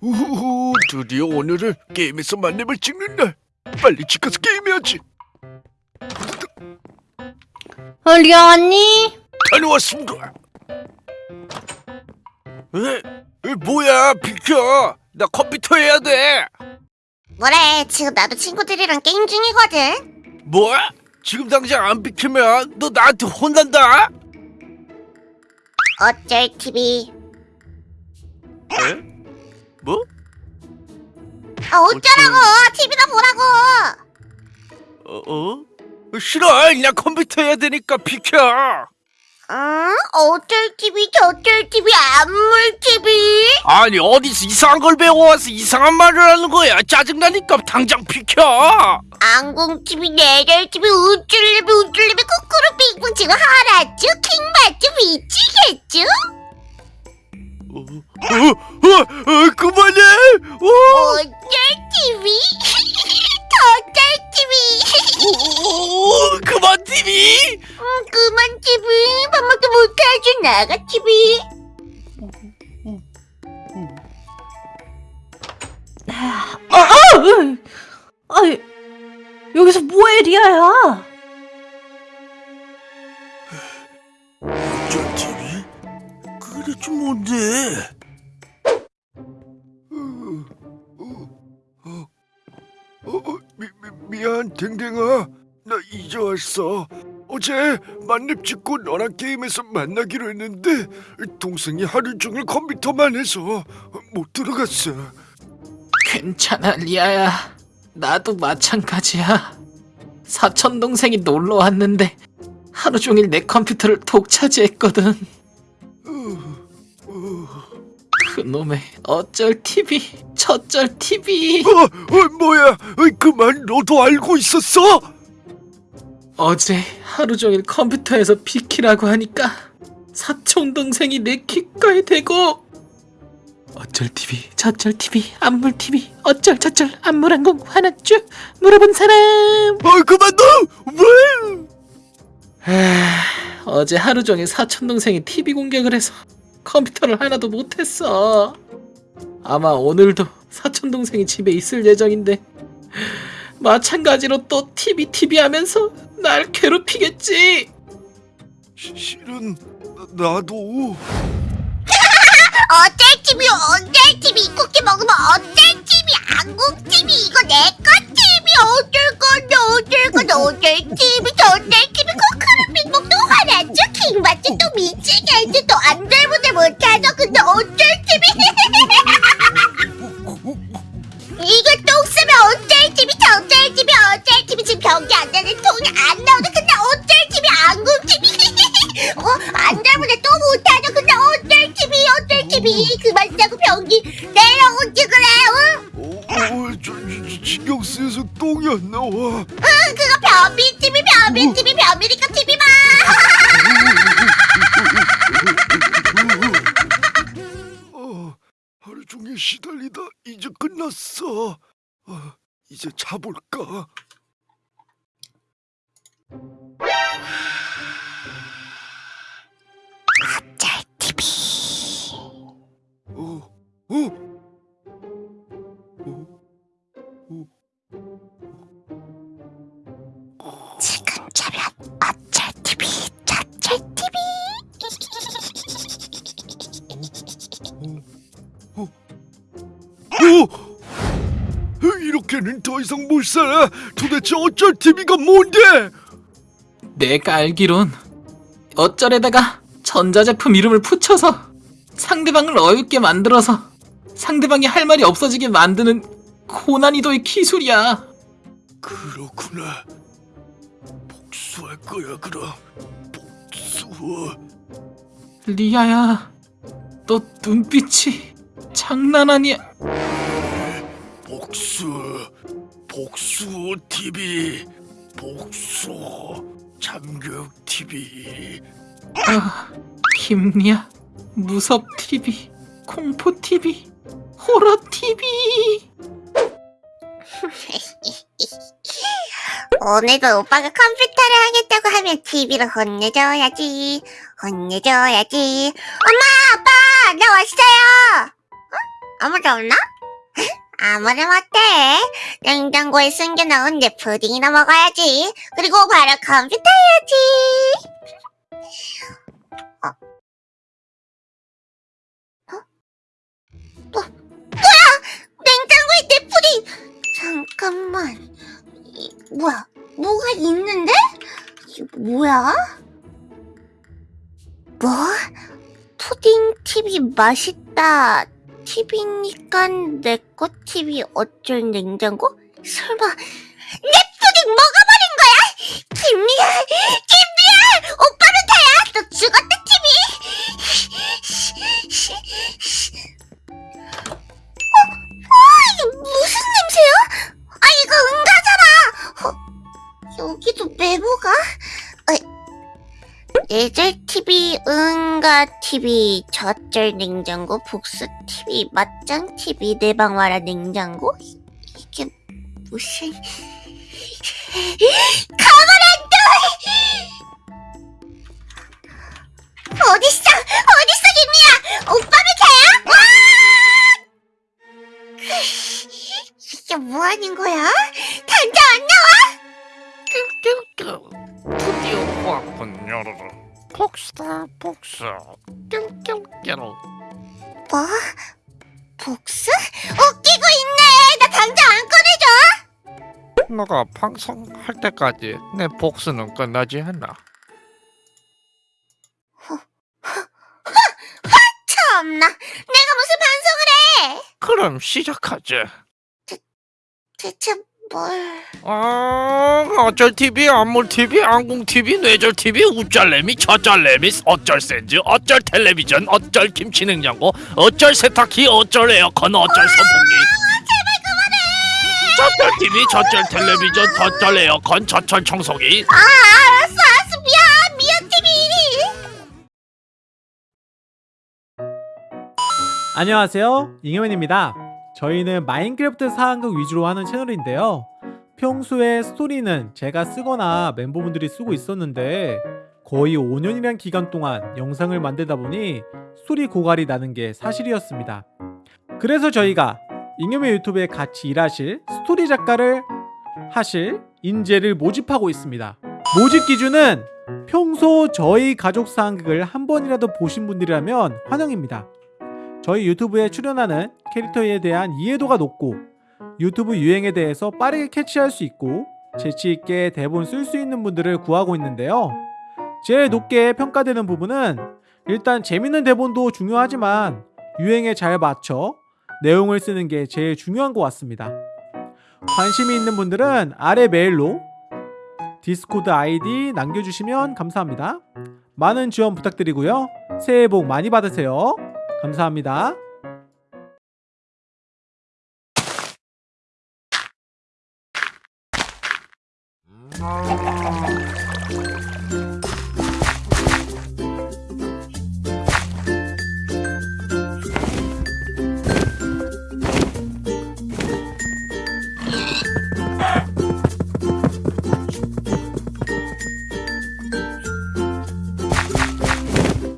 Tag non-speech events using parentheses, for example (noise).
우후후 드디어 오늘은 게임에서 만렙을 찍는 날 빨리 집 가서 게임해야지 어, 리아 왔니? 다녀왔습니다 에? 에 뭐야 비켜 나 컴퓨터 해야 돼 뭐래 지금 나도 친구들이랑 게임 중이거든 뭐? 지금 당장 안 비키면 너 나한테 혼난다 어쩔 TV 에? 뭐? 아 어쩌라고 TV나 보라고 어? 어? 싫어 그냥 컴퓨터 해야 되니까 비켜 응? 어쩔 TV 저쩔 TV 안물 TV 아니 어디서 이상한 걸 배워와서 이상한 말을 하는 거야 짜증나니까 당장 비켜 안궁 TV 내절 TV 우쭐리비 우쭐리비 쿠쿠루 빙빙 지금 하라쭈 킹받쭈 미치겠쭈 어, 어, 어, 어, 그만해! 어, 어쩔 TV 저쩔 TV 어, 그만 TV 음, 그만 TV 밥먹도 못하죠 나가 TV 아, 아, 으. 아이, 여기서 뭐해, 리아야? 좀 뭔데? 어, 미, 미, 미안 댕댕아. 나 이제 왔어. 어제 만렙 찍고 너랑 게임에서 만나기로 했는데 동생이 하루 종일 컴퓨터만 해서 못 들어갔어. 괜찮아 리아야. 나도 마찬가지야. 사촌 동생이 놀러 왔는데 하루 종일 내 컴퓨터를 독차지했거든 그놈의 어쩔 TV 저쩔 TV 어, 어, 뭐야? 어이, 그만 너도 알고 있었어? 어제 하루 종일 컴퓨터에서 비키라고 하니까 사촌 동생이 내 귓가에 대고 어쩔 TV 저쩔 TV 안물 TV 어쩔 저쩔 안물항공 화났쥬? 물어본 사람! 어, 그만 너! 왜? 아, 어제 하루 종일 사촌 동생이 TV 공격을 해서 컴퓨터를 하나도 못했어. 아마 오늘도 사촌 동생이 집에 있을 예정인데. 마찬가지로 또 TV TV 하면서 날 괴롭히겠지. 시- 실은 나- 나도. (laughs) 어쩔 TV 어쩔 TV 쿠키 먹으면 어쩔 TV 안궁 TV 이거 내거 TV 어쩔 건데 어쩔 건데 어쩔 TV 저쩔 TV 킹받죠 또 미치겠지 또 안절부절 못하죠 근데 어쩔 TV (laughs) 이거 똥 쓰면 어쩔 TV 저쩔 TV 어쩔 TV 지금 변기 안 되는 통이 안 나오는데 근데 어쩔 TV 안궁 TV (laughs) 어? 안절부절 또 못하죠? 근데 어쩔 TV 어쩔 TV 그만 쓰고 변기 내려오지 그래 응? 어, 어, 저, 저, 신경 쓰여서 똥이 안 나와. 응 그거 변비 TV 변비 TV 변비니까 TV만 시달리다 이제 끝났어 어, 이제 자볼까 어쩔 TV 어, 어? 어? 지금 자면 이렇게는 더 이상 못 살아. 도대체 어쩔 TV가 뭔데? 내가 알기론 어쩔에다가 전자제품 이름을 붙여서 상대방을 어렵게 만들어서 상대방이 할 말이 없어지게 만드는 고난이도의 기술이야. 그렇구나. 복수할 거야 그럼. 복수. 리아야, 너 눈빛이 장난 아니야. 복수 복수 TV 복수 참교육 TV 아, 김리아, 무섭 TV, 공포 TV, 호러 TV. (laughs) 오늘도 오빠가 컴퓨터를 하겠다고 하면 TV를 혼내줘야지 혼내줘야지 엄마 아빠 나 왔어요 아무도 없나? (laughs) 아무리 못해. 냉장고에 숨겨놓은 내 푸딩이나 먹어야지. 그리고 바로 컴퓨터 해야지. 어? 어? 뭐, 뭐야! 냉장고에 내 푸딩! 잠깐만. 이, 뭐야? 뭐가 있는데? 이게 뭐야? 뭐? 푸딩 TV 맛있다. TV니까 내거 TV 어쩔 냉장고? 설마 내 푸딩 먹어버린 거야? 김미야, 김미야, 오빠는 다야. 너 죽었다 TV. 어, 어, 이게 무슨 냄새야? 아, 이거 응가잖아. 어, 여기도 메모가? 예절 TV, 응가 TV, 젖절 냉장고, 복수 TV, 맞짱 TV, 내 방 와라 냉장고? 이- 이게 무슨... 가만 안 둬! 어딨어? 어딨어, 김미야? 오빠 미카야? 와! (laughs) 이게 뭐 하는 거야? 복수다 복수 뿅뿅뿅 뭐? 복수? 웃기고 있네! 나 당장 안 꺼내줘! 너가 방송할 때까지 내 복수는 끝나지 않아 참나, 내가 무슨 방송을 해! 그럼 시작하지 대체 뭘... 아 어쩔 TV 안물 TV 안궁 TV 뇌절 TV 우짤래미 저짤래미 어쩔 센즈 어쩔 텔레비전 어쩔 김치 냉장고 어쩔 세탁기 어쩔 에어컨 어쩔 선풍기. 저쩔 TV 저쩔 텔레비전 저쩔 에어컨 저쩔 청소기. 아, 알았어, 알았어, 미안, 미안 TV! 안녕하세요. 잉여맨입니다 저희는 마인크래프트 상황극 위주로 하는 채널인데요. 평소에 스토리는 제가 쓰거나 멤버분들이 쓰고 있었는데 거의 5년이란 기간 동안 영상을 만들다 보니 스토리 고갈이 나는 게 사실이었습니다. 그래서 저희가 잉여맨 유튜브에 같이 일하실 스토리 작가를 하실 인재를 모집하고 있습니다. 모집 기준은 평소 저희 가족 사항극을 한 번이라도 보신 분들이라면 환영입니다 저희 유튜브에 출연하는 캐릭터에 대한 이해도가 높고 유튜브 유행에 대해서 빠르게 캐치할 수 있고 재치있게 대본 쓸 수 있는 분들을 구하고 있는데요. 제일 높게 평가되는 부분은 일단 재밌는 대본도 중요하지만 유행에 잘 맞춰 내용을 쓰는 게 제일 중요한 것 같습니다. 관심이 있는 분들은 아래 메일로 디스코드 아이디 남겨주시면 감사합니다. 많은 지원 부탁드리고요. 새해 복 많이 받으세요. 감사합니다. 음.